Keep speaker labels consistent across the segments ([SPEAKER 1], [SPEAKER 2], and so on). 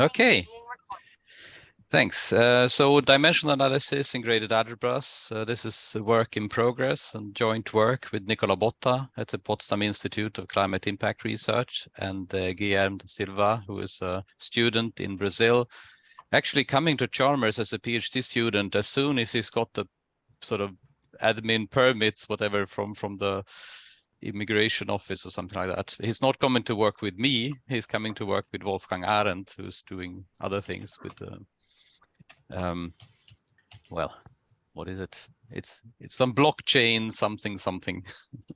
[SPEAKER 1] Okay. Thanks. Uh, so dimensional analysis in graded algebras. Uh, this is a work in progress and joint work with Nicola Botta at the Potsdam Institute of Climate Impact Research and uh, Guilherme da Silva, who is a student in Brazil, actually coming to Chalmers as a PhD student as soon as he's got the sort of admin permits, whatever, from, from the immigration office or something like that. He's not coming to work with me. He's coming to work with Wolfgang Ahrendt, who's doing other things with the, um, well, what is it? It's it's some blockchain something something.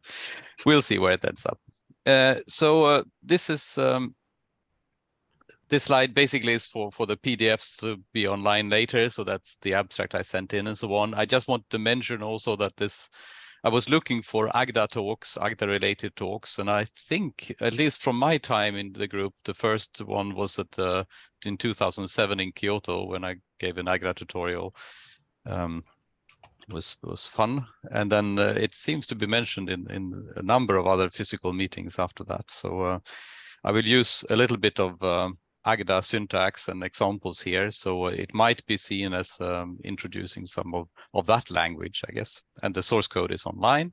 [SPEAKER 1] we'll see where it ends up. Uh, so uh, this is um, this slide basically is for for the PDFs to be online later. So that's the abstract I sent in and so on. I just want to mention also that this I was looking for Agda talks, Agda related talks, and I think, at least from my time in the group, the first one was at uh, in 2007 in Kyoto when I gave an Agda tutorial. Um, was was fun, and then uh, it seems to be mentioned in in a number of other physical meetings after that. So uh, I will use a little bit of um, Agda syntax and examples here. So it might be seen as um, introducing some of, of that language, I guess. And the source code is online.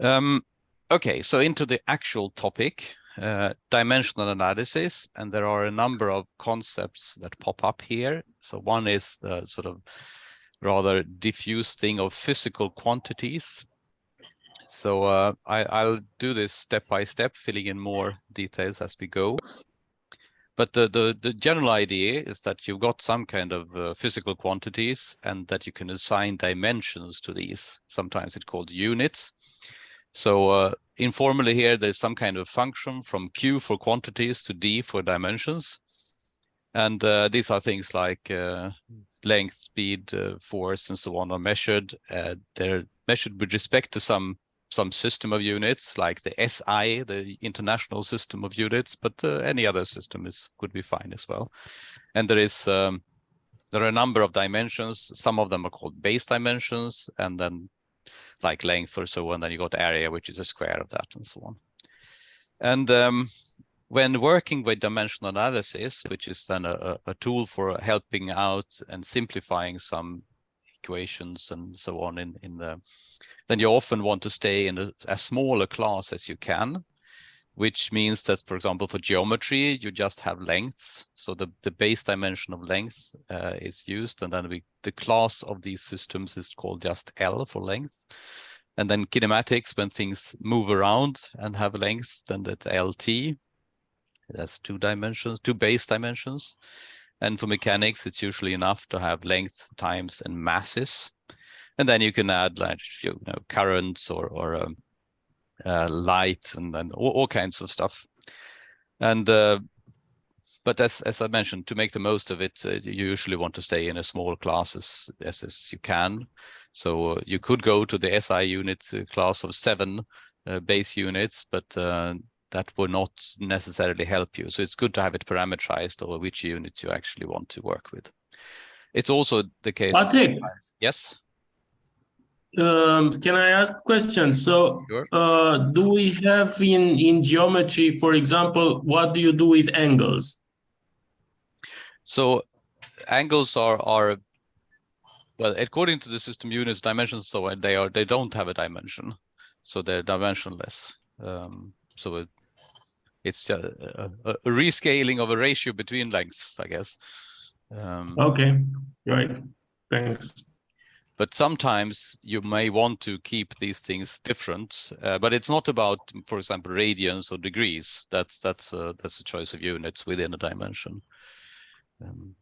[SPEAKER 1] Um, okay, so into the actual topic, uh, dimensional analysis. And there are a number of concepts that pop up here. So one is the sort of rather diffuse thing of physical quantities. So uh, I, will do this step by step, filling in more details as we go. But the, the, the general idea is that you've got some kind of uh, physical quantities and that you can assign dimensions to these. Sometimes it's called units. So uh, informally here, there's some kind of function from Q for quantities to D for dimensions. And uh, these are things like uh, length, speed, uh, force, and so on are measured. Uh, they're measured with respect to some some system of units like the SI, the international system of units, but uh, any other system is could be fine as well. And there is um, there are a number of dimensions. Some of them are called base dimensions, and then like length or so, and then you got area, which is a square of that, and so on. And um, when working with dimensional analysis, which is then a, a tool for helping out and simplifying some equations and so on in, in the, then you often want to stay in a, as small a class as you can, which means that, for example, for geometry, you just have lengths. So the, the base dimension of length uh, is used, and then we, the class of these systems is called just L for length. And then kinematics, when things move around and have length, then that LT, that's two dimensions, two base dimensions. And for mechanics, it's usually enough to have length, times, and masses. And then you can add like you know currents or or um, uh, lights and then all, all, kinds of stuff. And uh, but as as I mentioned, to make the most of it, uh, you usually want to stay in as small classes as, as you can. So uh, you could go to the SI unit uh, class of seven uh, base units, but that will not necessarily help you. So it's good to have it parameterized over which unit you actually want to work with. It's also the case.
[SPEAKER 2] Patrik.
[SPEAKER 1] Yes.
[SPEAKER 2] Um, can I ask a question? So, sure. uh, do we have in in geometry, for example, what do you do with angles?
[SPEAKER 1] So, angles are are well, according to the system units dimensions, so they are they don't have a dimension, so they're dimensionless. Um, so it, it's just a, a, a, rescaling of a ratio between lengths, I guess.
[SPEAKER 2] Um, okay, right. Thanks.
[SPEAKER 1] But sometimes you may want to keep these things different, uh, but it's not about, for example, radians or degrees. That's that's a, that's a choice of units within a dimension. Um,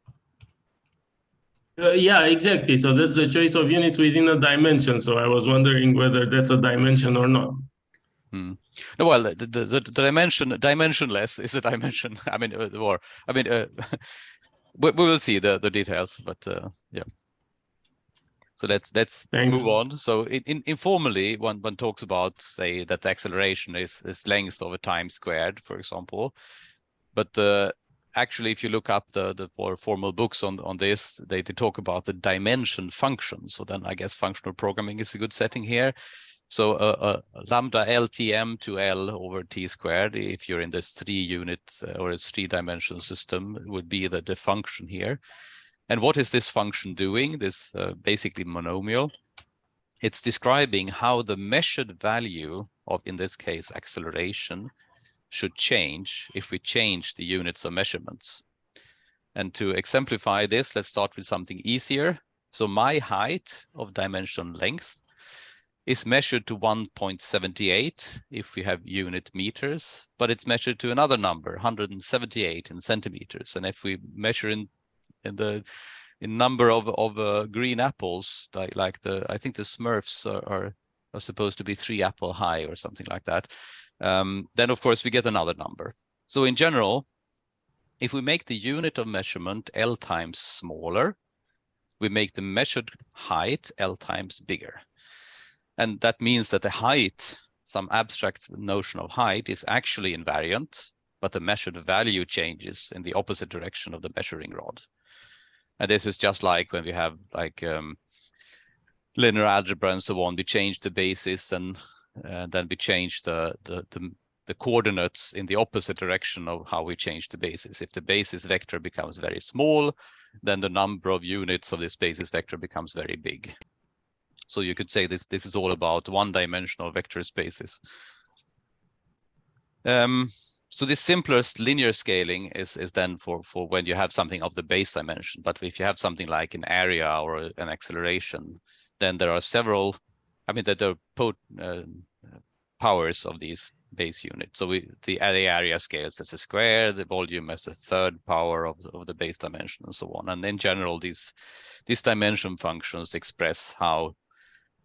[SPEAKER 2] uh, yeah, exactly. So that's the choice of units within a dimension. So I was wondering whether that's a dimension or not.
[SPEAKER 1] Hmm. No, well, the, the, the, dimension dimensionless is a dimension. I mean, uh, or I mean, uh, we, we will see the the details, but uh, yeah. So let's let's Thanks. move on. So in, in, informally, one one talks about say that the acceleration is is length over time squared, for example. But the actually, if you look up the the more formal books on on this, they, they talk about the dimension function. So then I guess functional programming is a good setting here So uh, lambda LTM to L over T squared, if you're in this three unit uh, or a three dimensional system would be the, the function here. And what is this function doing? This uh, basically monomial. It's describing how the measured value of, in this case, acceleration should change if we change the units of measurements. And to exemplify this, let's start with something easier. So my height of dimension length is measured to 1.78 if we have unit meters, but it's measured to another number, 178 in centimeters. And if we measure in in the in number of of uh, green apples, like like the I think the Smurfs are, are, are supposed to be three apple high or something like that, um, then of course we get another number. So in general, if we make the unit of measurement L times smaller, we make the measured height L times bigger. And that means that the height, some abstract notion of height is actually invariant, but the measured value changes in the opposite direction of the measuring rod. And this is just like when we have like um, linear algebra and so on, we change the basis and uh, then we change the, the, the, the coordinates in the opposite direction of how we change the basis. If the basis vector becomes very small, then the number of units of this basis vector becomes very big. So you could say this, this is all about one-dimensional vector spaces. Um, so the simplest linear scaling is, is then for, for when you have something of the base dimension. But if you have something like an area or an acceleration, then there are several, I mean, that there are uh, powers of these base units. So we, the area scales as a square, the volume as a third power of of the base dimension and so on. And in general, these, these dimension functions express how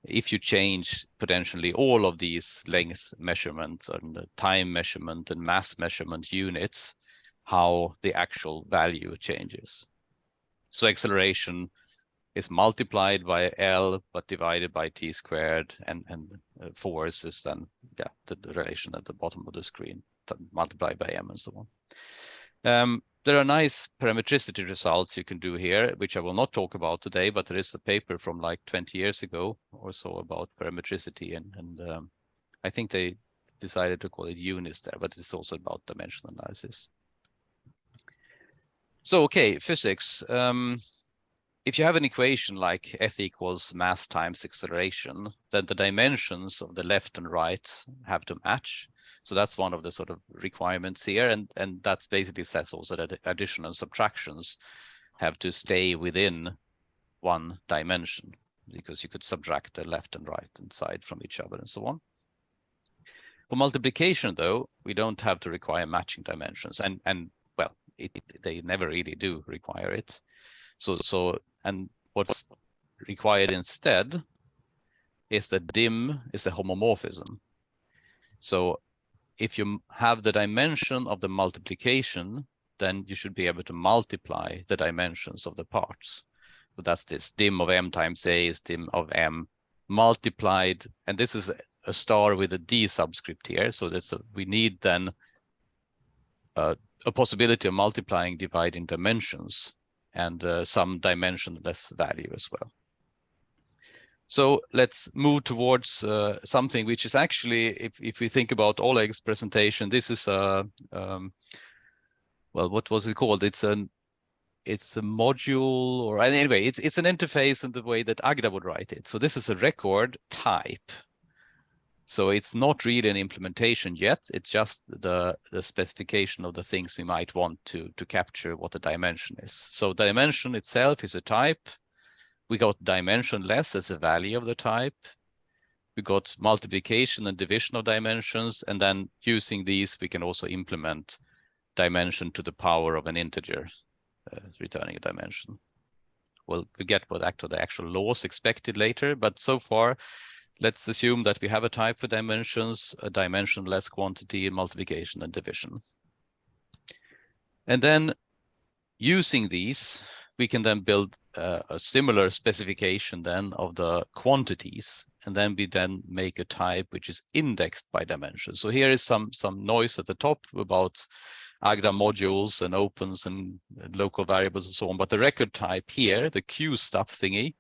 [SPEAKER 1] if you change potentially all of these length measurement and time measurement and mass measurement units, how the actual value changes. So acceleration is multiplied by L, but divided by T squared and, and uh, force is then yeah, the, the relation at the bottom of the screen multiplied by M and so on. Um, there are nice parametricity results you can do here, which I will not talk about today, but there is a paper from like 20 years ago or so about parametricity. And, and um, I think they decided to call it UNIS there, but it's also about dimensional analysis. So, okay, physics. Um, if you have an equation like F equals mass times acceleration, then the dimensions of the left and right have to match. So that's one of the sort of requirements here. And, and that basically says also that addition and subtractions have to stay within one dimension because you could subtract the left and right and side from each other and so on. For multiplication, though, we don't have to require matching dimensions. And, and well, it, it, they never really do require it. So, so and what's required instead is that dim is a homomorphism. So if you have the dimension of the multiplication, then you should be able to multiply the dimensions of the parts. So that's this dim of m times a is dim of m multiplied, and this is a star with a d subscript here. So that's a, we need then uh, a possibility of multiplying dividing dimensions and uh, some dimensionless value as well. So let's move towards uh, something which is actually, if, if we think about Oleg's presentation, this is a, um, well, what was it called? It's an it's a module or anyway, it's it's an interface in the way that Agda would write it. So this is a record type. So it's not really an implementation yet. It's just the, the specification of the things we might want to, to capture what the dimension is. So dimension itself is a type we got dimensionless as a value of the type. We got multiplication and division of dimensions, and then using these, we can also implement dimension to the power of an integer, uh, returning a dimension. Well, get what actually the actual laws expected later, but so far, let's assume that we have a type for dimensions, a dimensionless quantity, multiplication and division. And then using these, we can then build uh, a similar specification then of the quantities and then we then make a type which is indexed by dimension. So here is some some noise at the top about Agda modules and opens and local variables and so on. But the record type here, the Q stuff thingy,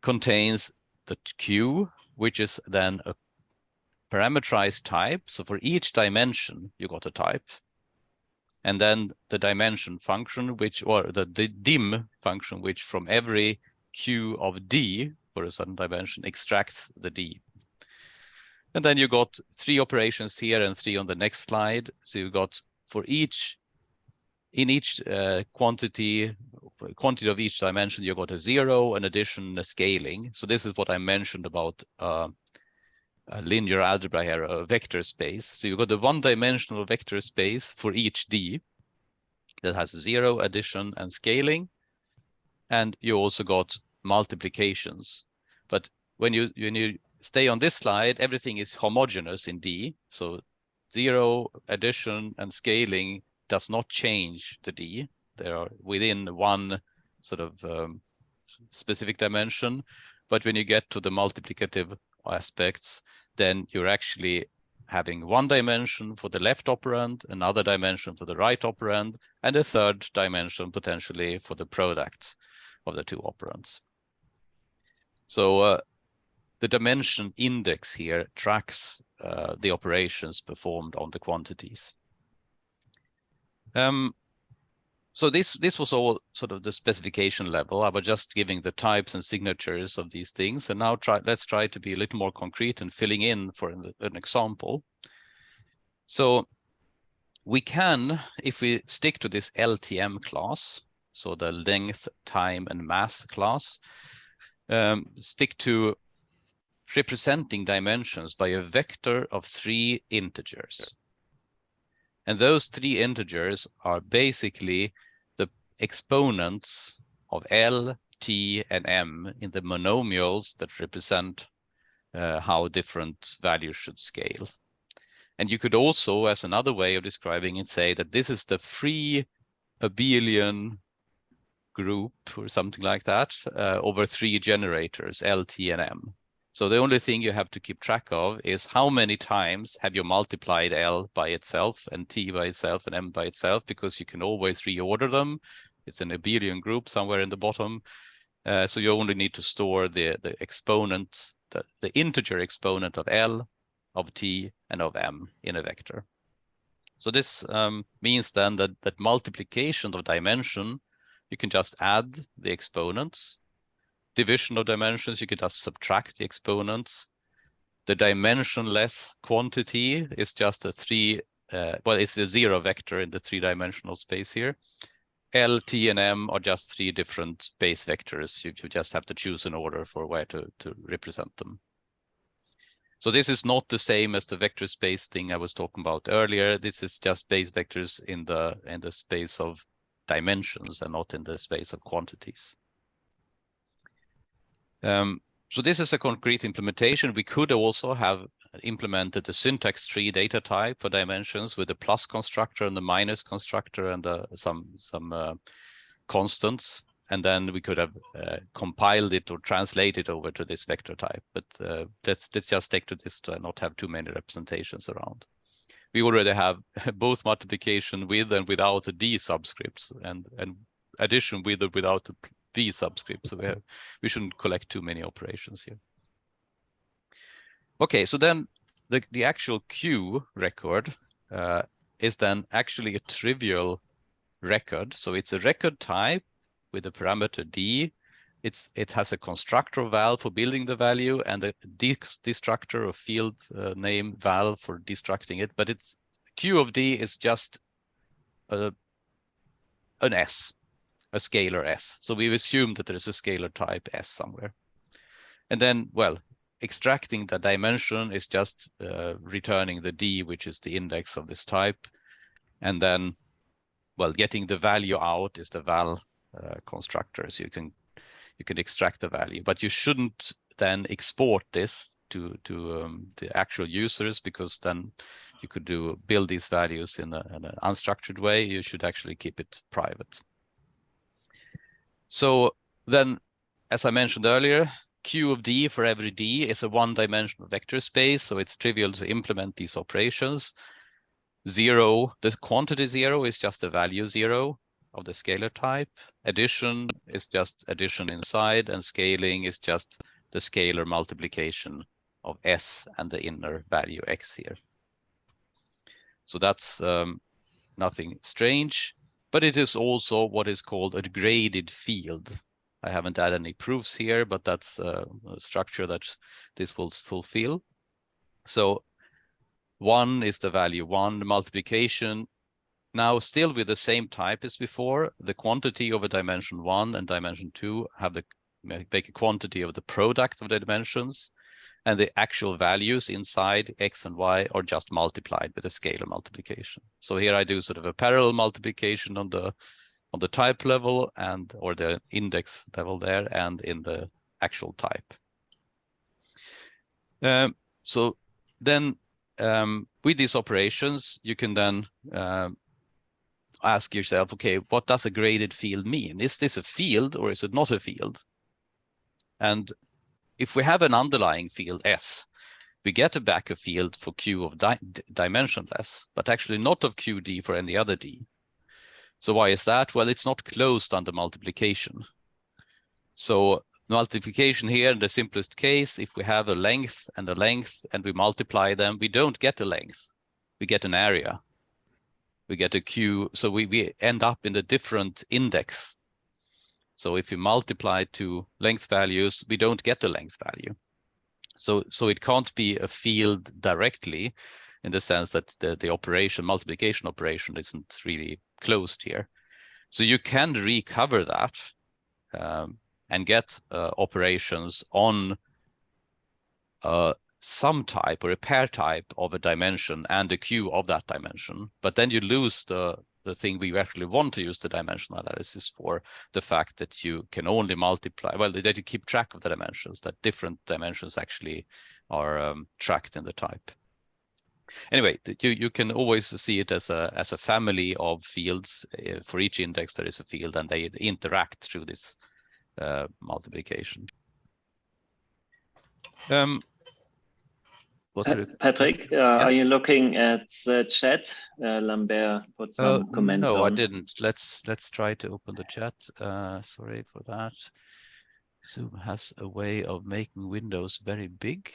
[SPEAKER 1] contains the Q which is then a parameterized type. So for each dimension, you got a type. And then the dimension function, which, or the, the dim function, which from every q of d for a certain dimension extracts the d. And then you got three operations here and three on the next slide. So you got for each, in each uh, quantity, quantity of each dimension, you got a zero, an addition, a scaling. So this is what I mentioned about uh, linear algebra here, a vector space. So you've got a one-dimensional vector space for each d that has zero, addition, and scaling. And you also got multiplications. But when you when you stay on this slide, everything is homogeneous in D. So zero, addition, and scaling does not change the D. They are within one sort of um, specific dimension. But when you get to the multiplicative aspects, then you're actually having one dimension for the left operand, another dimension for the right operand, and a third dimension potentially for the products of the two operands. So uh, the dimension index here tracks uh, the operations performed on the quantities. Um, so this this was all sort of the specification level. I was just giving the types and signatures of these things. And now try let's try to be a little more concrete and filling in for an, an example. So we can, if we stick to this LTM class, so the length, time, and mass class, um, stick to representing dimensions by a vector of three integers. And those three integers are basically the exponents of L, T, and M in the monomials that represent uh, how different values should scale. And you could also, as another way of describing it, say that this is the free abelian group or something like that uh, over three generators, L, T, and M. So the only thing you have to keep track of is how many times have you multiplied L by itself and T by itself and M by itself, because you can always reorder them. It's an abelian group somewhere in the bottom. Uh, so you only need to store the, the exponent, the, the integer exponent of L, of T, and of M in a vector. So this um, means then that, that multiplication of dimension you can just add the exponents. Division of dimensions, you can just subtract the exponents. The dimensionless quantity is just a three, uh, well, it's a zero vector in the three-dimensional space here. L, T, and M are just three different base vectors. You, you just have to choose an order for where to, to represent them. So this is not the same as the vector space thing I was talking about earlier. This is just base vectors in the in the space of dimensions and not in the space of quantities. Um, so this is a concrete implementation. We could also have implemented the syntax tree data type for dimensions with the plus constructor and the minus constructor and the, some some uh, constants. And then we could have uh, compiled it or translated over to this vector type. But uh, let's let's just stick to this to not have too many representations around we already have both multiplication with and without a d subscripts and and addition with or without a v subscript. So we have we shouldn't collect too many operations here. Okay, so then the the actual Q record uh, is then actually a trivial record. So it's a record type with a parameter d it's it has a constructor val for building the value and a destructor or field uh, name val for destructing it. But it's q of d is just a, an s, a scalar s. So we've assumed that there's a scalar type s somewhere. And then, well, extracting the dimension is just uh, returning the d, which is the index of this type. And then, well, getting the value out is the val uh, constructor. So you can you can extract the value, but you shouldn't then export this to to um, the actual users because then you could do build these values in, a, in an unstructured way. You should actually keep it private. So then, as I mentioned earlier, Q of D for every D is a one-dimensional vector space, so it's trivial to implement these operations. Zero, the quantity zero is just a value zero of the scalar type. Addition is just addition inside and scaling is just the scalar multiplication of S and the inner value X here. So that's um, nothing strange, but it is also what is called a graded field. I haven't added any proofs here, but that's a structure that this will fulfill. So one is the value one, the multiplication. Now still with the same type as before, the quantity over dimension one and dimension two have the make a quantity of the product of the dimensions and the actual values inside x and y are just multiplied with a scalar multiplication. So here I do sort of a parallel multiplication on the on the type level and or the index level there and in the actual type. Um, so then um, with these operations, you can then uh, ask yourself, okay, what does a graded field mean? Is this a field or is it not a field? And if we have an underlying field S, we get a back a field for Q of di dimensionless, but actually not of QD for any other D. So why is that? Well, it's not closed under multiplication. So multiplication here in the simplest case, if we have a length and a length and we multiply them, we don't get a length, we get an area. We get a Q, so we, we end up in a different index so if you multiply two length values, we don't get the length value. So, so it can't be a field directly in the sense that the, the operation, multiplication operation isn't really closed here. So you can recover that um, and get uh, operations on uh, some type or a pair type of a dimension and a Q of that dimension, but then you lose the the thing we actually want to use the dimensional analysis for, the fact that you can only multiply, well, that you keep track of the dimensions, that different dimensions actually are um, tracked in the type. Anyway, you, you can always see it as a, as a family of fields. Uh, for each index, there is a field and they interact through this uh, multiplication. Um,
[SPEAKER 3] Patrik, uh, yes. are you looking at the chat? Uh, Lambert put some uh, comment.
[SPEAKER 1] No,
[SPEAKER 3] on.
[SPEAKER 1] I didn't. Let's let's try to open the chat. Uh, sorry for that. Zoom has a way of making windows very big.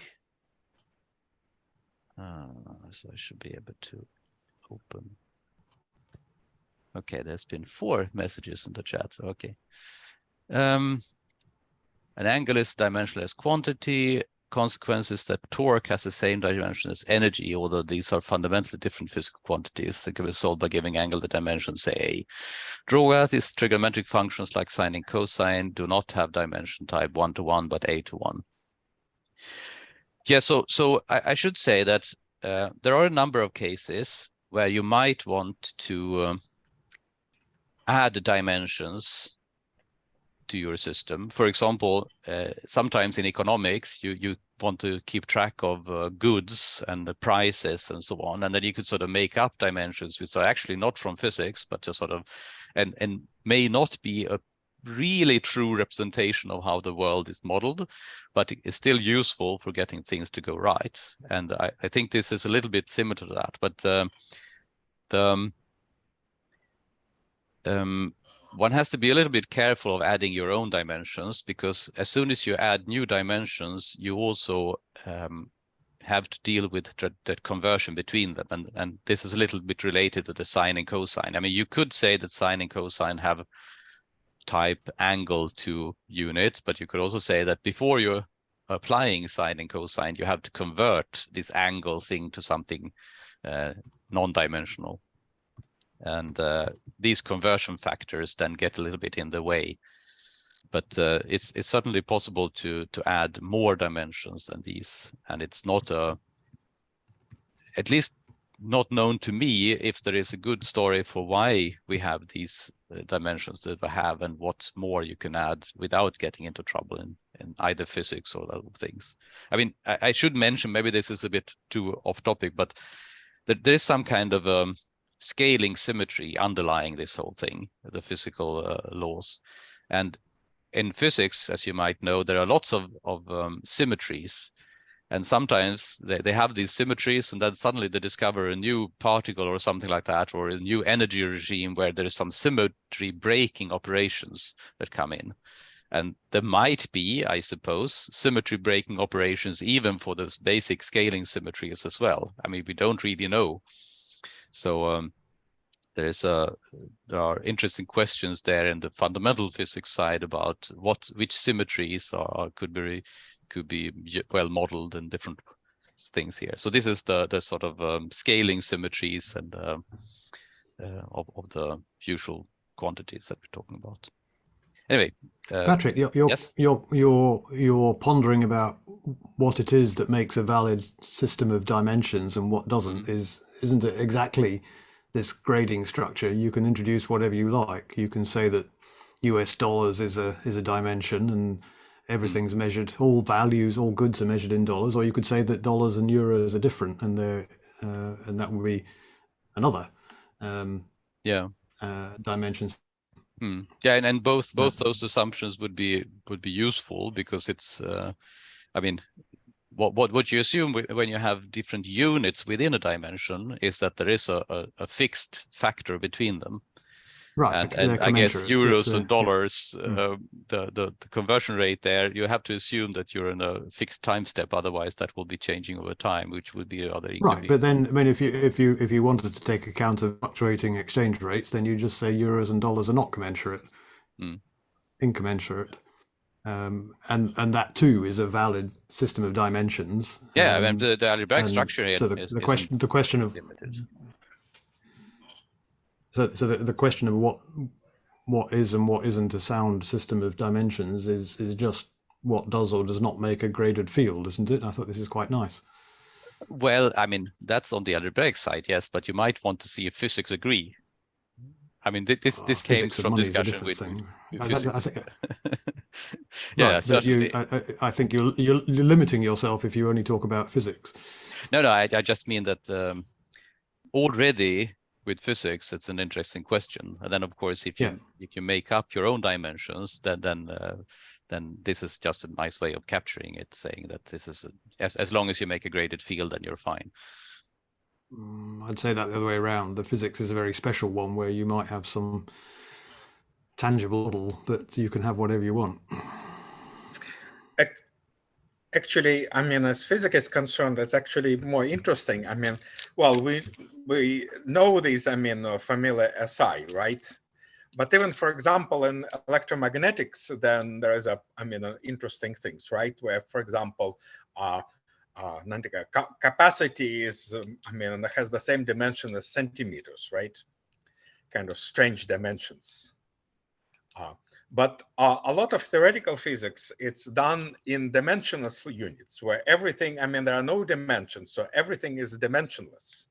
[SPEAKER 1] Uh, so I should be able to open. Okay, there's been four messages in the chat. Okay. Um, an angle is dimensionless quantity consequence is that torque has the same dimension as energy, although these are fundamentally different physical quantities that can be solved by giving angle the dimension, say A. Draw out these trigonometric functions like sine and cosine do not have dimension type one to one, but A to one. Yeah, so so I, I should say that uh, there are a number of cases where you might want to um, add dimensions to your system. For example, uh, sometimes in economics, you, you want to keep track of uh, goods and the prices and so on. And then you could sort of make up dimensions, which are actually not from physics, but just sort of, and, and may not be a really true representation of how the world is modeled, but it's still useful for getting things to go right. And I, I think this is a little bit similar to that, but um, the, um, um one has to be a little bit careful of adding your own dimensions because as soon as you add new dimensions, you also um, have to deal with the conversion between them. And, and this is a little bit related to the sine and cosine. I mean, you could say that sine and cosine have type angle to units, but you could also say that before you're applying sine and cosine, you have to convert this angle thing to something uh, non-dimensional and uh, these conversion factors then get a little bit in the way but uh, it's it's certainly possible to to add more dimensions than these and it's not a at least not known to me if there is a good story for why we have these uh, dimensions that we have and what more you can add without getting into trouble in, in either physics or other things. I mean, I, I should mention, maybe this is a bit too off topic, but there is some kind of um, scaling symmetry underlying this whole thing, the physical uh, laws. And in physics, as you might know, there are lots of, of um, symmetries. And sometimes they, they have these symmetries and then suddenly they discover a new particle or something like that, or a new energy regime where there is some symmetry breaking operations that come in. And there might be, I suppose, symmetry breaking operations even for those basic scaling symmetries as well. I mean, we don't really know. So um, there is a there are interesting questions there in the fundamental physics side about what which symmetries are, are could be could be well modeled in different things here. So this is the the sort of um, scaling symmetries and uh, uh, of of the usual quantities that we're talking about. Anyway,
[SPEAKER 4] uh, Patrik, you're you're, yes? you're you're you're pondering about what it is that makes a valid system of dimensions and what doesn't. Mm -hmm. Is isn't it exactly this grading structure? You can introduce whatever you like. You can say that U.S. dollars is a is a dimension and everything's mm. measured. All values, all goods are measured in dollars. Or you could say that dollars and euros are different, and they're uh, and that would be another. Um,
[SPEAKER 1] yeah.
[SPEAKER 4] Uh, dimensions
[SPEAKER 1] Hmm. Yeah, and, and both both those assumptions would be would be useful because it's, uh, I mean, what what what you assume when you have different units within a dimension is that there is a, a, a fixed factor between them.
[SPEAKER 4] Right.
[SPEAKER 1] And, and I guess euros and dollars, yeah. uh, the, the, the conversion rate there, you have to assume that you're in a fixed time step. Otherwise, that will be changing over time, which would be other.
[SPEAKER 4] Right. But then, I mean, if you if you if you wanted to take account of fluctuating exchange rates, then you just say euros and dollars are not commensurate, mm. incommensurate. Um, and and that too is a valid system of dimensions.
[SPEAKER 1] Yeah, um, I mean, the, the algebraic structure.
[SPEAKER 4] So the,
[SPEAKER 1] is,
[SPEAKER 4] the question the question of limited. So, so the, the question of what what is and what isn't a sound system of dimensions is is just what does or does not make a graded field, isn't it? I thought this is quite nice.
[SPEAKER 1] Well, I mean, that's on the algebraic side, yes, but you might want to see if physics agree. I mean, this this oh, came from discussion with, with I, think,
[SPEAKER 4] yeah, right, certainly. You, I, I, think you're, you're, you're limiting yourself if you only talk about physics.
[SPEAKER 1] No, no, I, I just mean that um, already with physics, it's an interesting question. And then, of course, if you yeah. if you make up your own dimensions, then then uh, then this is just a nice way of capturing it, saying that this is a, as as long as you make a graded field, then you're fine.
[SPEAKER 4] Mm, I'd say that the other way around. The physics is a very special one where you might have some tangible model that you can have whatever you want.
[SPEAKER 5] Actually, I mean, as physics is concerned, that's actually more interesting. I mean, well, we we know these, I mean, uh, familiar SI, right? But even, for example, in electromagnetics, then there is a, I mean, uh, interesting things, right? Where, for example, uh, uh, capacity is, um, I mean, has the same dimension as centimeters, right? Kind of strange dimensions. Uh, but uh, a lot of theoretical physics, it's done in dimensionless units where everything, I mean, there are no dimensions, so everything is dimensionless.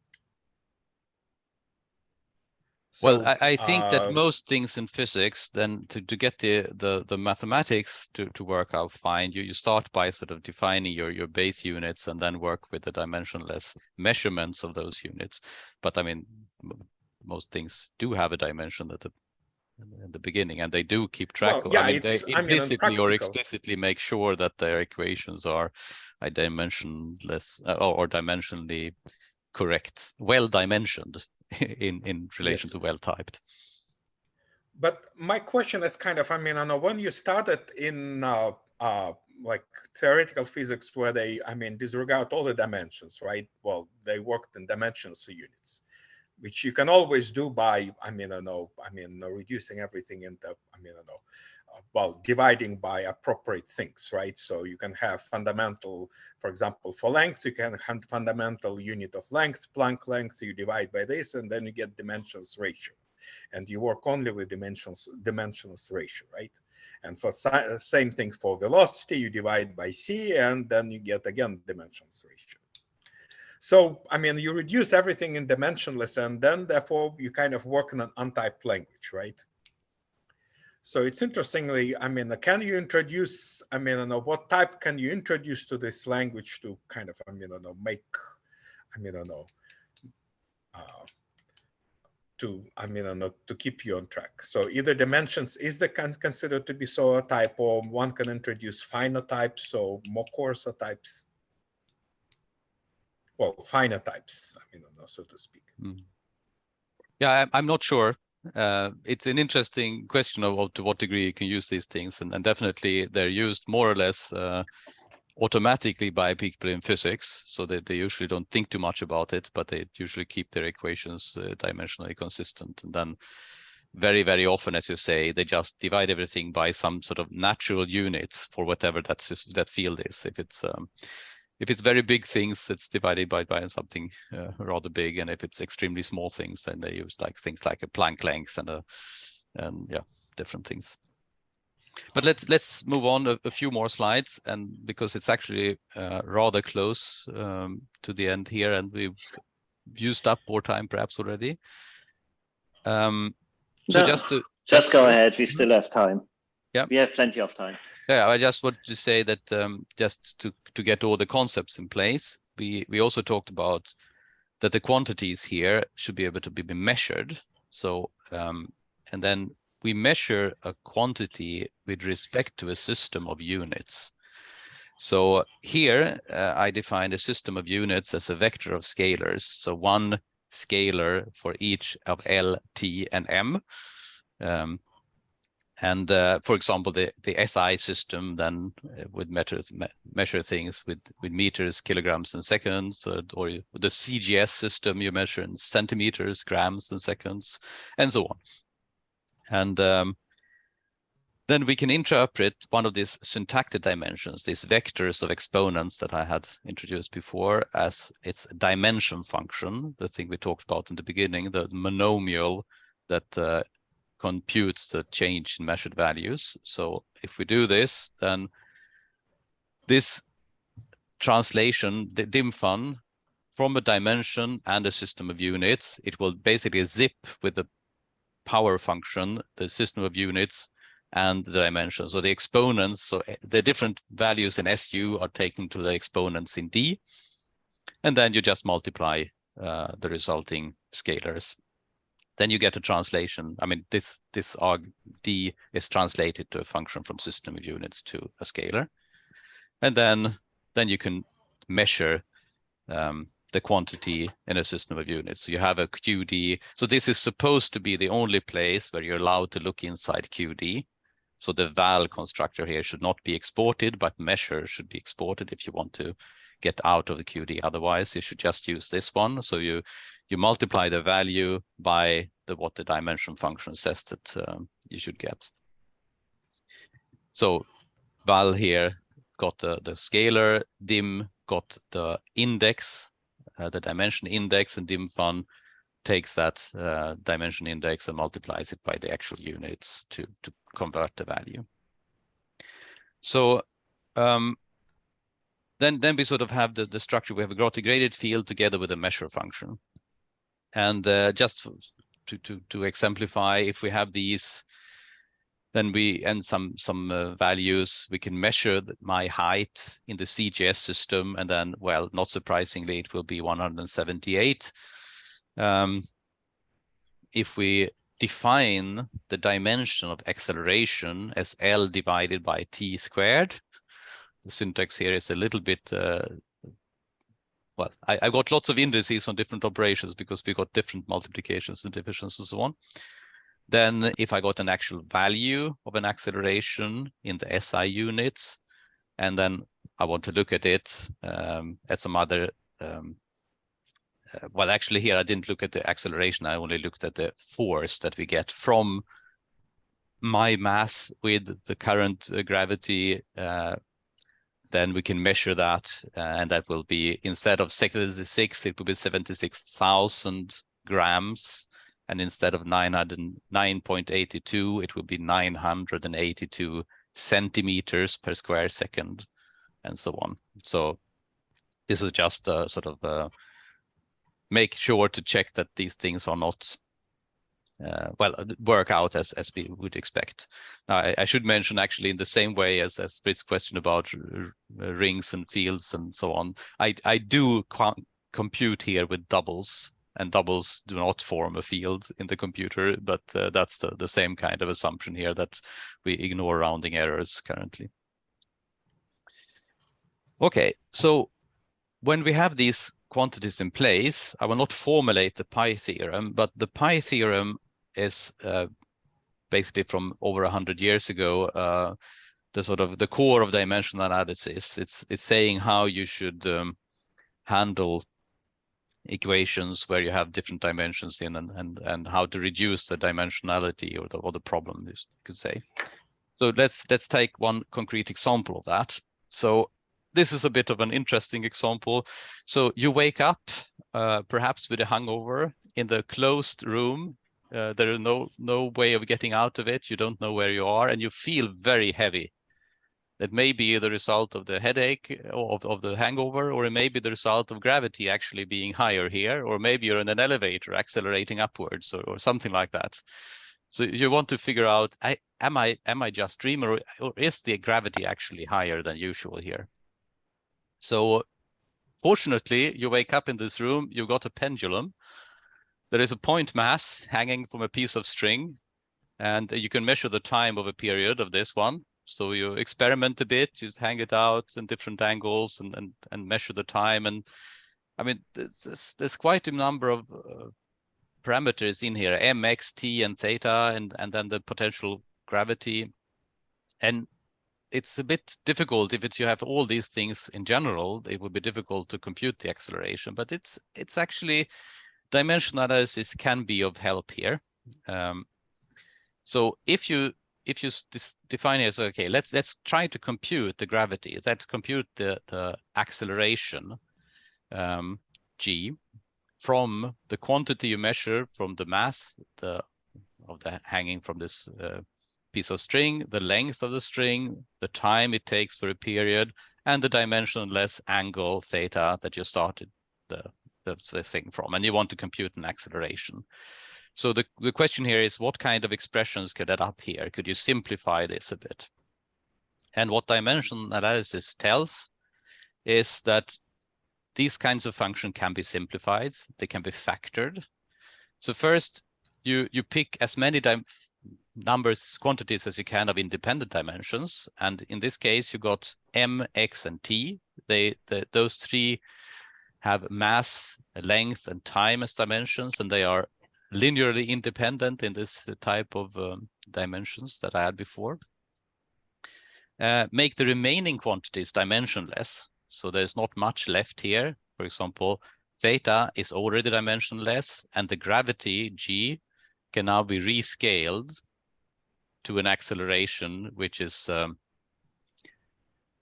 [SPEAKER 1] So, well, I, I think uh, that most things in physics, then to, to get the, the, the mathematics to, to work out fine, you, you start by sort of defining your, your base units and then work with the dimensionless measurements of those units. But I mean, most things do have a dimension at the in the beginning, and they do keep track well,
[SPEAKER 5] of. Yeah,
[SPEAKER 1] I mean, they implicitly
[SPEAKER 5] I mean,
[SPEAKER 1] or explicitly make sure that their equations are dimensionless uh, or dimensionally correct, well dimensioned in in relation yes. to well typed.
[SPEAKER 5] But my question is kind of, I mean, I know when you started in uh, uh, like theoretical physics where they, I mean, disregard all the dimensions, right? Well, they worked in dimensions units which you can always do by, I mean, I know, I mean, reducing everything into, I mean, I know, well, dividing by appropriate things, right? So you can have fundamental, for example, for length, you can have fundamental unit of length, Planck length, you divide by this, and then you get dimensions ratio. And you work only with dimensions, dimensions ratio, right? And for same thing for velocity, you divide by c, and then you get again dimensions ratio. So, I mean, you reduce everything in dimensionless, and then therefore you kind of work in an untyped language, right? So it's interestingly, I mean, can you introduce, I mean, I know what type can you introduce to this language to kind of, I mean, I know, make, I mean, I know, uh, to, I mean, I know, to keep you on track. So either dimensions is the can considered to be so a type, or one can introduce finer types, so more coarser types well, finer types, I mean, so to speak. Mm.
[SPEAKER 1] Yeah, I'm not sure. Uh, it's an interesting question of, to what degree you can use these things, and, and definitely they're used more or less uh, automatically by people in physics, so that they usually don't think too much about it, but they usually keep their equations uh, dimensionally consistent. And then very, very often, as you say, they just divide everything by some sort of natural units for whatever that's that field is. If it's um, if it's very big things, it's divided by by something uh, rather big, and if it's extremely small things, then they use like things like a Planck length and a and yeah, different things. But let's let's move on a, a few more slides, and because it's actually uh, rather close um, to the end here, and we've used up more time perhaps already. Um, so
[SPEAKER 3] no,
[SPEAKER 1] just to
[SPEAKER 3] just go ahead, we still have time.
[SPEAKER 1] Yeah,
[SPEAKER 3] we have plenty of time.
[SPEAKER 1] Yeah, I just wanted to say that um, just to to get all the concepts in place, we we also talked about that the quantities here should be able to be measured. So um, and then we measure a quantity with respect to a system of units. So here uh, I define a system of units as a vector of scalars. So one scalar for each of L, T, and M. Um, and uh, for example, the, the SI system then uh, would measure, measure things with, with meters, kilograms, and seconds, or, or the CGS system you measure in centimeters, grams, and seconds, and so on. And um, then we can interpret one of these syntactic dimensions, these vectors of exponents that I had introduced before as its dimension function, the thing we talked about in the beginning, the monomial that uh, computes the change in measured values. So if we do this, then this translation, the DIMFUN, from a dimension and a system of units, it will basically zip with the power function, the system of units, and the dimension. So the exponents, so eh, the different values in SU are taken to the exponents in D, and then you just multiply uh, the resulting scalars. Then you get a translation. I mean, this this arg D is translated to a function from system of units to a scalar, and then then you can measure um, the quantity in a system of units. So you have a QD. So this is supposed to be the only place where you're allowed to look inside QD. So the val constructor here should not be exported, but measure should be exported if you want to get out of the QD. Otherwise, you should just use this one. So you you multiply the value by the what the dimension function says that um, you should get. So val here got the, the scalar, dim got the index uh, the dimension index and DIMFUN takes that uh, dimension index and multiplies it by the actual units to, to convert the value. So um, then, then we sort of have the, the structure. We have a graded field together with a measure function. And uh, just to, to, to exemplify, if we have these then we and some some uh, values we can measure my height in the CGS system and then well not surprisingly it will be 178 um, if we define the dimension of acceleration as L divided by T squared the syntax here is a little bit uh, well, I, I got lots of indices on different operations because we got different multiplications and divisions and so on. Then if I got an actual value of an acceleration in the SI units, and then I want to look at it um, at some other, um, uh, well, actually here I didn't look at the acceleration. I only looked at the force that we get from my mass with the current uh, gravity. Uh, then we can measure that, uh, and that will be instead of 76, it will be 76,000 grams and instead of 909.82, it will be 982 centimeters per square second, and so on. So this is just a sort of a, make sure to check that these things are not uh, well work out as as we would expect. Now, I, I, should mention actually in the same way as as Britt's question about rings and fields and so on. I I do compute here with doubles and doubles do not form a field in the computer, but uh, that's the, the same kind of assumption here that we ignore rounding errors currently. Okay, so when we have these quantities in place, I will not formulate the pi theorem, but the pi theorem is uh, basically from over a hundred years ago. Uh, the sort of the core of dimensional analysis. It's it's saying how you should um, handle equations where you have different dimensions in and and and how to reduce the dimensionality or the or the problem you could say. So let's let's take one concrete example of that. So this is a bit of an interesting example. So you wake up uh, perhaps with a hangover in the closed room. Uh, there is no no way of getting out of it. You don't know where you are and you feel very heavy. That may be the result of the headache of, of the hangover, or it may be the result of gravity actually being higher here, or maybe you're in an elevator accelerating upwards or, or something like that. So you want to figure out, I, am I am I just dreaming, or, or is the gravity actually higher than usual here? So fortunately, you wake up in this room, you've got a pendulum. There is a point mass hanging from a piece of string, and you can measure the time of a period of this one. So you experiment a bit, you hang it out in different angles and and, and measure the time. And I mean, there's, there's quite a number of uh, parameters in here, m, x, t, and theta, and, and then the potential gravity. And it's a bit difficult if it's you have all these things in general, it would be difficult to compute the acceleration, but it's it's actually dimensional analysis can be of help here. Um, so if you if you define it as okay, let's let's try to compute the gravity. Let's compute the the acceleration um, g from the quantity you measure from the mass the of the hanging from this uh, piece of string, the length of the string, the time it takes for a period, and the dimensionless angle theta that you started the, the, the thing from, and you want to compute an acceleration. So the, the question here is what kind of expressions could add up here? Could you simplify this a bit? And what dimension analysis tells is that these kinds of function can be simplified. They can be factored. So first, you, you pick as many numbers, quantities as you can of independent dimensions. And in this case, you got m, x, and t. They, the, those three have mass, length, and time as dimensions, and they are linearly independent in this type of um, dimensions that I had before. Uh, make the remaining quantities dimensionless. So there's not much left here. For example, theta is already dimensionless and the gravity g can now be rescaled to an acceleration, which is um,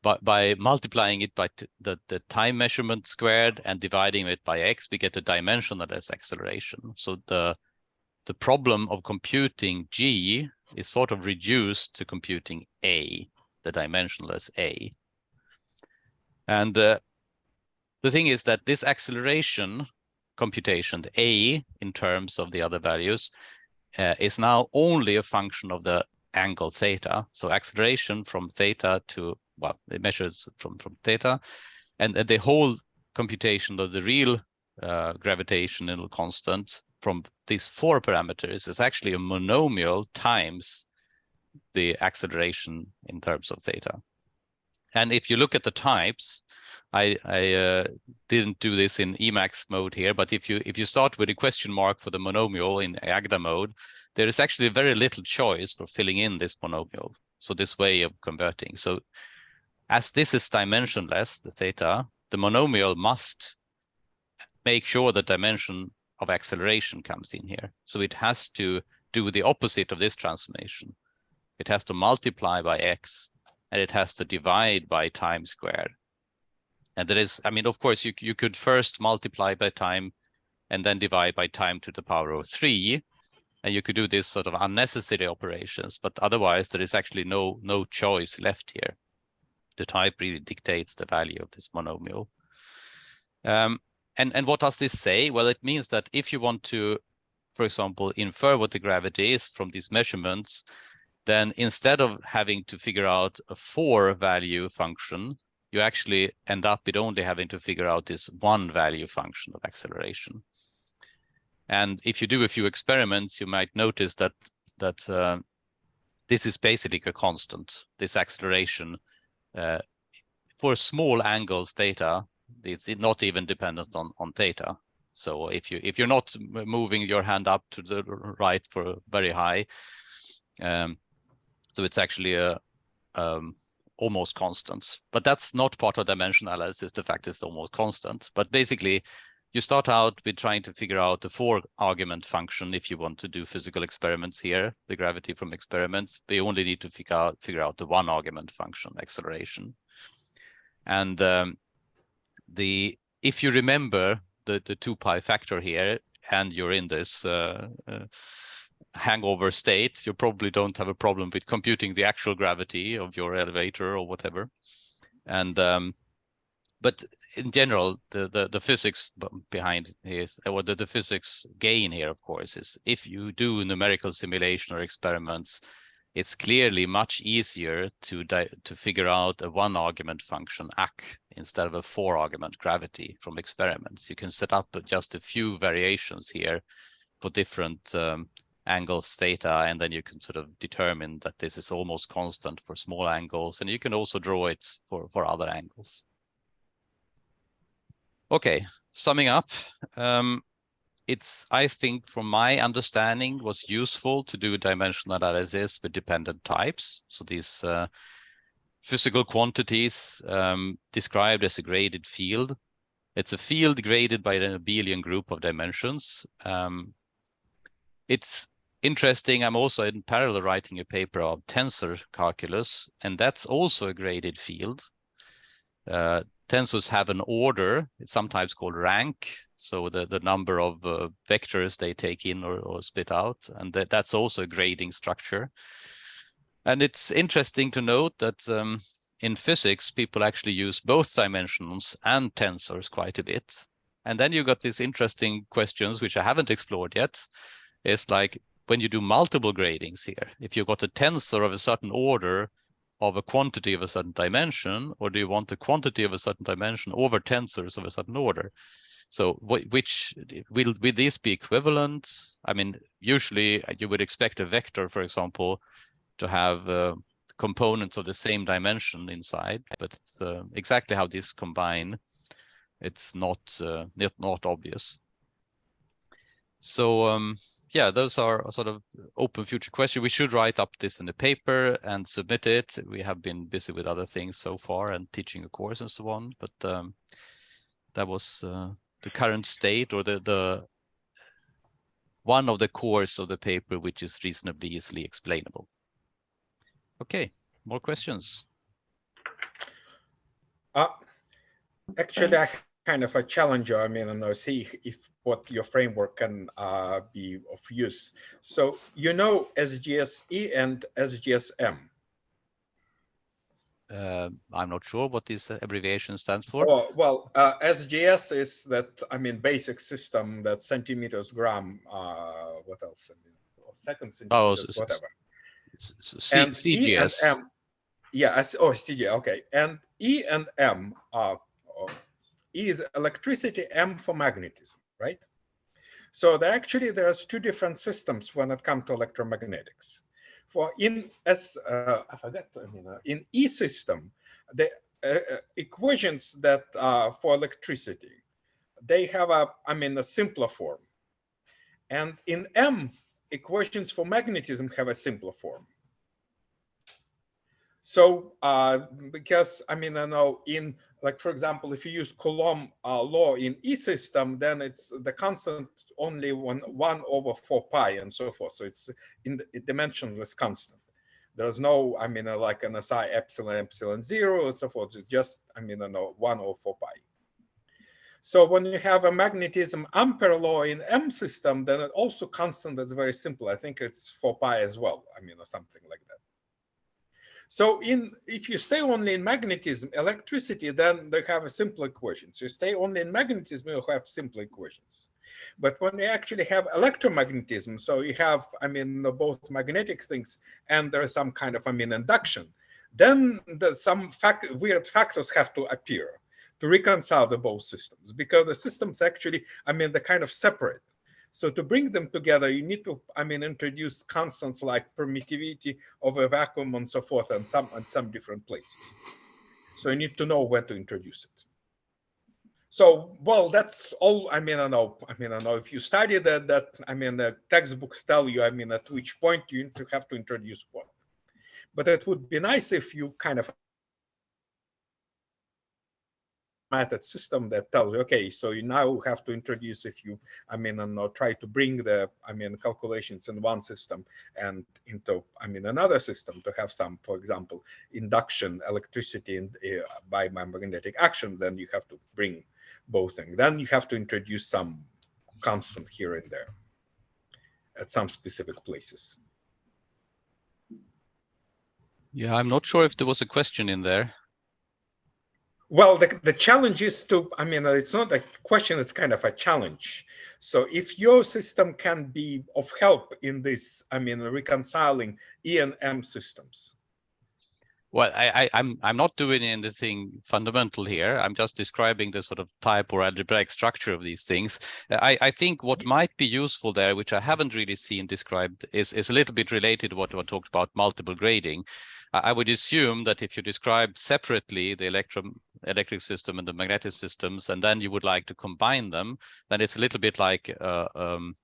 [SPEAKER 1] by, by multiplying it by the, the time measurement squared and dividing it by x, we get a dimensionless acceleration. So the, the problem of computing g is sort of reduced to computing a, the dimensionless a. And uh, the thing is that this acceleration computation, the a in terms of the other values, uh, is now only a function of the angle theta. So acceleration from theta to well, it measures from, from theta. And, and the whole computation of the real uh, gravitational constant from these four parameters is actually a monomial times the acceleration in terms of theta. And if you look at the types, I, I uh, didn't do this in Emacs mode here, but if you if you start with a question mark for the monomial in Agda mode, there is actually very little choice for filling in this monomial. So this way of converting. So as this is dimensionless, the theta, the monomial must make sure the dimension of acceleration comes in here. So it has to do the opposite of this transformation. It has to multiply by x and it has to divide by time squared. And that is, I mean, of course, you, you could first multiply by time and then divide by time to the power of three. And you could do this sort of unnecessary operations, but otherwise there is actually no, no choice left here the type really dictates the value of this monomial. Um, and, and what does this say? Well, it means that if you want to, for example, infer what the gravity is from these measurements, then instead of having to figure out a four value function, you actually end up with only having to figure out this one value function of acceleration. And if you do a few experiments, you might notice that that uh, this is basically a constant, this acceleration uh, for small angles theta, it's not even dependent on, on theta. So if you if you're not moving your hand up to the right for very high, um, so it's actually a um, almost constant. But that's not part of dimension analysis. The fact is almost constant. But basically, you start out with trying to figure out the four argument function if you want to do physical experiments here, the gravity from experiments, you only need to figure out figure out the one argument function, acceleration. And um, the if you remember the, the 2 pi factor here, and you're in this uh, uh, hangover state, you probably don't have a problem with computing the actual gravity of your elevator or whatever. And um, but in general, the, the, the physics behind is, or the, the physics gain here, of course, is if you do numerical simulation or experiments, it's clearly much easier to to figure out a one argument function ac instead of a four argument gravity from experiments. You can set up just a few variations here for different um, angles theta, and then you can sort of determine that this is almost constant for small angles, and you can also draw it for, for other angles. Okay, summing up, um, it's, I think, from my understanding, was useful to do dimensional analysis with dependent types. So these uh, physical quantities um, described as a graded field. It's a field graded by an abelian group of dimensions. Um, it's interesting. I'm also in parallel writing a paper of tensor calculus, and that's also a graded field. Uh, tensors have an order. It's sometimes called rank. So the, the number of uh, vectors they take in or, or spit out. And that, that's also a grading structure. And it's interesting to note that um, in physics, people actually use both dimensions and tensors quite a bit. And then you got these interesting questions, which I haven't explored yet. It's like when you do multiple gradings here, if you've got a tensor of a certain order, of a quantity of a certain dimension, or do you want the quantity of a certain dimension over tensors of a certain order? So which will, will these be equivalent? I mean, usually uh, you would expect a vector, for example, to have uh, components of the same dimension inside, but uh, exactly how these combine, it's not, uh, not, not obvious. So um, yeah, those are sort of open future questions. We should write up this in the paper and submit it. We have been busy with other things so far and teaching a course and so on, but um, that was uh, the current state or the, the one of the cores of the paper, which is reasonably easily explainable. Okay, more questions?
[SPEAKER 5] Uh, actually, Thanks. I kind of a challenger. I mean, and I know, see if what your framework can uh, be of use. So you know SGSE and SGSM.
[SPEAKER 1] Uh, I'm not sure what this abbreviation stands for.
[SPEAKER 5] Oh, well, uh, SGS is that, I mean, basic system that centimeters gram, uh, what else? Second oh, centimeters, oh, whatever.
[SPEAKER 1] C and CGS.
[SPEAKER 5] E and M, yeah, oh, CG, okay. And E and M are, Is electricity, M for magnetism right? So there actually there's two different systems when it comes to electromagnetics. For in as uh, I forget, I mean, uh, in E system, the uh, uh equations that uh, for electricity, they have a, I mean, a simpler form. And in M, equations for magnetism have a simpler form. So uh, because, I mean, I know in like for example, if you use Coulomb uh, law in E system, then it's the constant only one, one over four pi and so forth. So it's in the dimensionless constant. There's no, I mean, uh, like an SI epsilon, epsilon zero and so forth. It's just, I mean, uh, no, one over four pi. So when you have a magnetism Ampere law in M system, then it also constant that's very simple. I think it's 4 pi as well. I mean, or something like that. So in if you stay only in magnetism, electricity, then they have a simple equation. So you stay only in magnetism, you have simple equations. But when you actually have electromagnetism, so you have, I mean, both magnetic things and there is some kind of, I mean, induction, then the, some weird factors have to appear to reconcile the both systems because the systems actually, I mean, they're kind of separate. So to bring them together, you need to, I mean, introduce constants like permittivity of a vacuum and so forth and some, and some different places. So you need to know when to introduce it. so well that's all i mean i know i mean i know if you study that that i mean the textbooks tell you i mean at which point you have to introduce what but it would be nice if you kind of method system that tells you, okay, so you now have to introduce if you, I mean, and uh, try to bring the, I mean, calculations in one system and into, I mean, another system to have some, for example, induction electricity in, uh, by magnetic action, then you have to bring both things. Then you have to introduce some constant here and there at some specific places.
[SPEAKER 1] Yeah, I'm not sure if there was a question in there.
[SPEAKER 5] Well, the, the challenge is to, I mean, uh, it's not a question, it's kind of a challenge. So if your system can be of help in this, I mean, reconciling E and M systems.
[SPEAKER 1] Well, I, I, I'm I'm not doing anything fundamental here. I'm just describing the sort of type or algebraic structure of these things. I, I think what might be useful there, which I haven't really seen described, is, is a little bit related to what I talked about multiple grading. I would assume that if you describe separately the electro electric system and the magnetic systems, and then you would like to combine them, then it's a little bit like uh, um,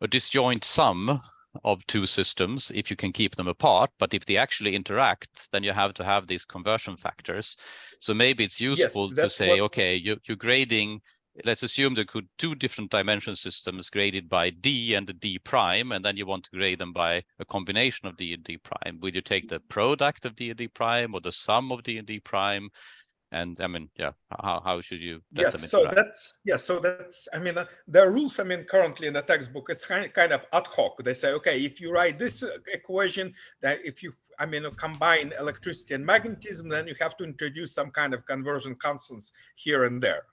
[SPEAKER 1] a disjoint sum of two systems if you can keep them apart. But if they actually interact, then you have to have these conversion factors. So maybe it's useful yes, to say, what... okay, you, you're grading let's assume there could two different dimension systems graded by d and the d prime, and then you want to grade them by a combination of d and d prime. Would you take the product of d and d prime or the sum of d and d prime? And I mean, yeah, how, how should you?
[SPEAKER 5] yes, so that's yeah, so that's I mean, uh, there are rules. I mean, currently in the textbook, it's kind of, kind of ad hoc. They say, okay, if you write this uh, equation, that if you I mean, combine electricity and magnetism, then you have to introduce some kind of conversion constants here and there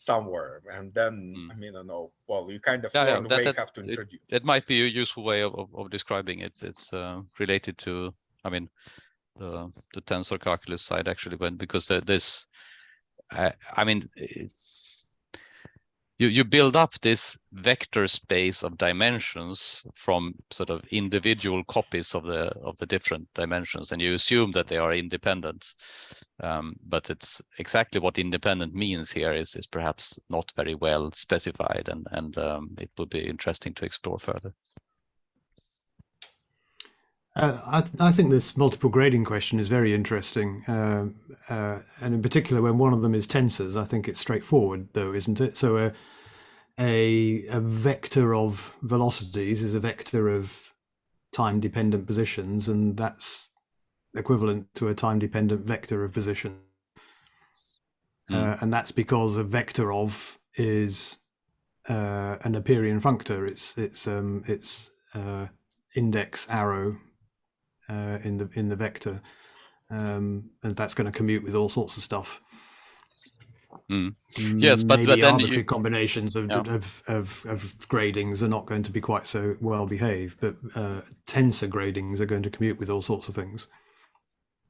[SPEAKER 5] somewhere and then mm. i mean i know well you kind of yeah, yeah, that, that, have to introduce
[SPEAKER 1] it, it, might be a useful way of, of, of describing it it's uh, related to i mean the the tensor calculus side actually went because this I, I mean you, you build up this vector space of dimensions from sort of individual copies of the of the different dimensions and you assume that they are independent. Um, but it's exactly what independent means here is is perhaps not very well specified and and um, it would be interesting to explore further
[SPEAKER 4] uh, I, th I, think this multiple grading question is very interesting, uh, uh, and in particular when one of them is tensors, I think it's straightforward, though, isn't it? So a, a, a vector of velocities is a vector of time-dependent positions, and that's equivalent to a time-dependent vector of position. Mm. and that's because a vector of is uh, a Naperian functor. It's it's um, it's uh, index arrow uh, in the in the vector, um, and that's going to commute with all sorts of stuff.
[SPEAKER 1] Mm. Yes, but, but then
[SPEAKER 4] arbitrary you... combinations of, yeah. of, of, of gradings are not going to be quite so well behaved, but uh, tensor gradings are going to commute with all sorts of things.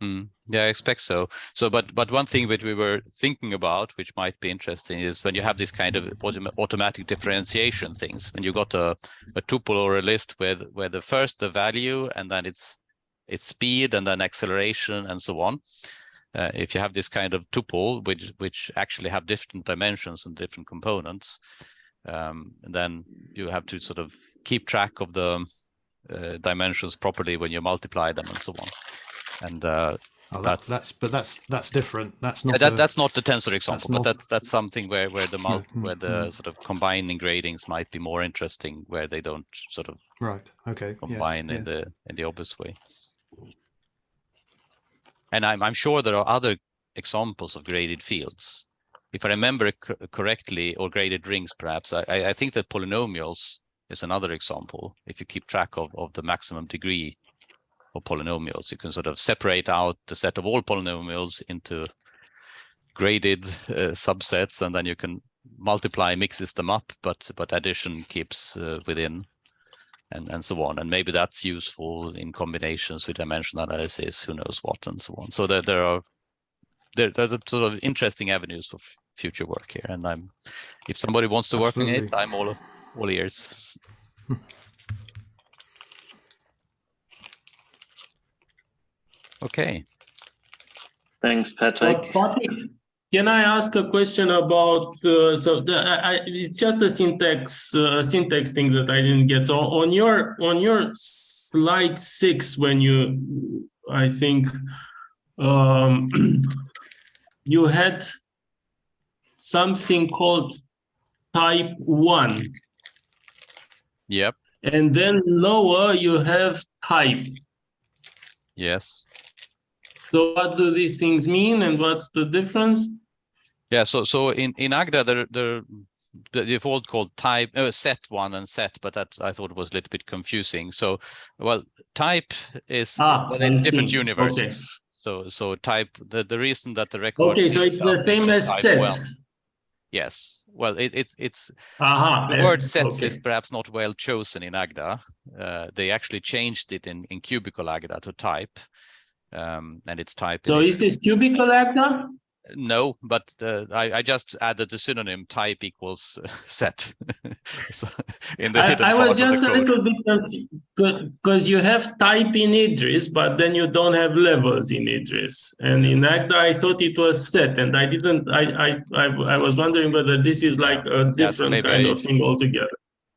[SPEAKER 1] Mm, yeah, I expect so. So, but but one thing that we were thinking about, which might be interesting, is when you have this kind of autom automatic differentiation things. When you got a, a tuple or a list where where the first the value and then it's its speed and then acceleration and so on. Uh, if you have this kind of tuple, which which actually have different dimensions and different components, um, then you have to sort of keep track of the uh, dimensions properly when you multiply them and so on. And uh,
[SPEAKER 4] oh, that's, that's but that's that's different. That's not
[SPEAKER 1] that, a, that's not the tensor example, that's but that's that's something where where the mul where the sort of combining gradings might be more interesting, where they don't sort of
[SPEAKER 4] right okay
[SPEAKER 1] combine yes, in yes. the in the obvious way. And I'm, I'm sure there are other examples of graded fields. If I remember correctly, or graded rings, perhaps, I, I think that polynomials is another example. If you keep track of, of the maximum degree of polynomials, you can sort of separate out the set of all polynomials into graded uh, subsets, and then you can multiply mixes them up, but but addition keeps uh, within and, and so on. And maybe that's useful in combinations with dimensional analysis, who knows what, and so on. So there, there are there, there's a sort of interesting avenues for future work here. And I'm, if somebody wants to work on it, I'm all, all ears. okay.
[SPEAKER 3] Thanks, Patrik.
[SPEAKER 2] Patrik, Can I ask a question about, uh, so the, I, it's just a syntax, uh, syntax thing that I didn't get. So on your, on your slide six, when you, I think, um, you had something called type one,
[SPEAKER 1] Yep.
[SPEAKER 2] and then lower you have type.
[SPEAKER 1] Yes.
[SPEAKER 2] So what do these things mean and what's the difference?
[SPEAKER 1] Yeah. So so in in Agda there there the default called type uh, set one and set, but that I thought was a little bit confusing. So well, type is
[SPEAKER 2] Ah,
[SPEAKER 1] well, it's different universes.
[SPEAKER 2] Okay.
[SPEAKER 1] So so type the the reason that the record
[SPEAKER 2] Okay, so it's the same as sets.
[SPEAKER 1] one. Yes. Well, it, it it's
[SPEAKER 2] Aha.
[SPEAKER 1] the word sets
[SPEAKER 2] okay.
[SPEAKER 1] is perhaps not well chosen in Agda. Uh, they actually changed it in in cubical Agda to type, um, and it's type.
[SPEAKER 2] So is this cubical Agda?
[SPEAKER 1] No, but uh, I, I just added the synonym type equals set So, in the
[SPEAKER 2] I, I was just a little bit because you have type in Idris, but then you don't have levels in Idris. And in Agda, I thought it was set, and I didn't. I I I, I was wondering whether this is like a different
[SPEAKER 1] maybe
[SPEAKER 2] kind
[SPEAKER 1] I-
[SPEAKER 2] of thing altogether.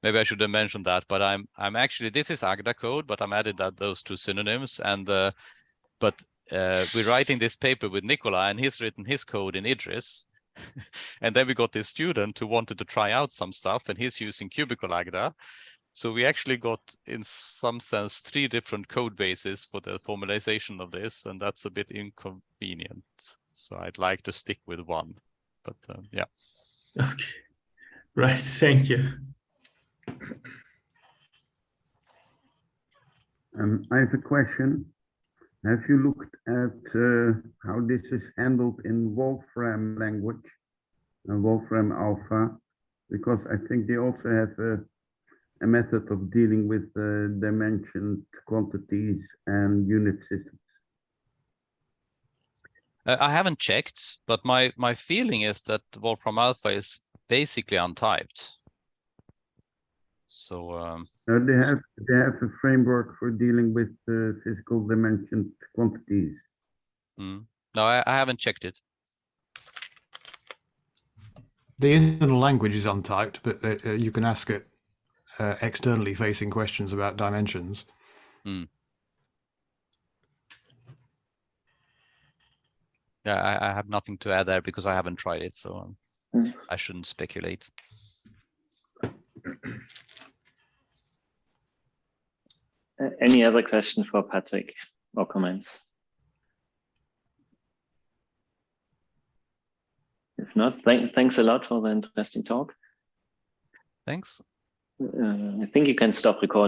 [SPEAKER 1] Maybe I should have mentioned that, but I'm I'm actually this is Agda code, but I'm added that those two synonyms and uh, but uh, we're writing this paper with Nicola and he's written his code in Idris. and then we got this student who wanted to try out some stuff and he's using cubical Agda. So we actually got in some sense three different code bases for the formalization of this and that's a bit inconvenient. So I'd like to stick with one, but um, yeah.
[SPEAKER 2] Okay, right. Thank you.
[SPEAKER 6] Um, I have a question. Have you looked at uh, how this is handled in Wolfram language, and Wolfram Alpha? Because I think they also have a, a method of dealing with uh, dimensioned quantities and unit systems.
[SPEAKER 1] Uh, I haven't checked, but my my feeling is that Wolfram Alpha is basically untyped. So um,
[SPEAKER 6] Uh, they have they have a framework for dealing with uh, physical dimensioned quantities.
[SPEAKER 1] mm. no, I, I haven't checked it.
[SPEAKER 4] The internal language is untyped, but uh, uh, you can ask it uh, externally facing questions about dimensions.
[SPEAKER 1] Yeah, I, I have nothing to add there because I haven't tried it, so um,
[SPEAKER 3] Mm.
[SPEAKER 1] I shouldn't speculate.
[SPEAKER 3] Any other question for Patrik or comments? If not, thank, thanks a lot for the interesting talk.
[SPEAKER 1] Thanks.
[SPEAKER 3] Uh, I think you can stop recording.